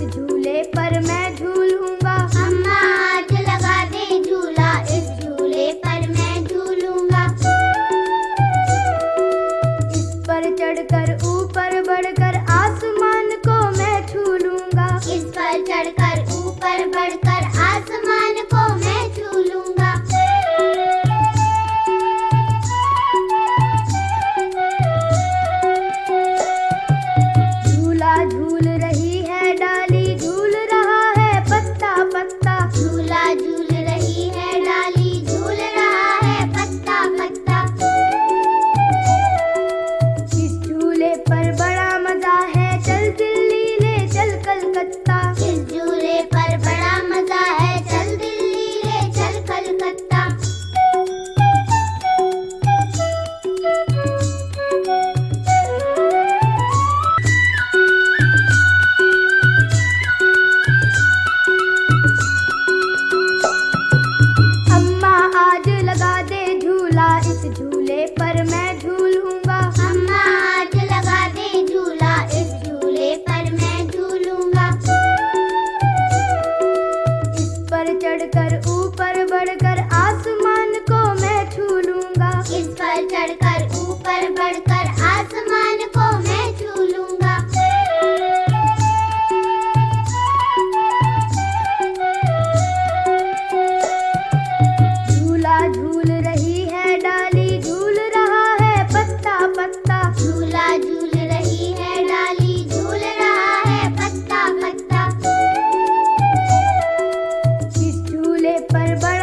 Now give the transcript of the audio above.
झूले पर मैं झूलूँगा। अम्मा आज लगा दे झूला। इस झूले पर मैं झूलूँगा। इस पर चढ़कर ऊपर बढ़कर आसमान को मैं छू लूँगा। इस पर चढ़कर इस झूले पर मैं झूलूँगा अम्मा आज लगा दे झूला इस झूले पर मैं झूलूँगा इस पर चढ़कर ऊपर बढ़कर आसमान को मैं छू लूँगा। इस पर चढ़कर ऊपर बढ़कर आसमान को मैं छू लूँगा। झूला झूल पर बड़ा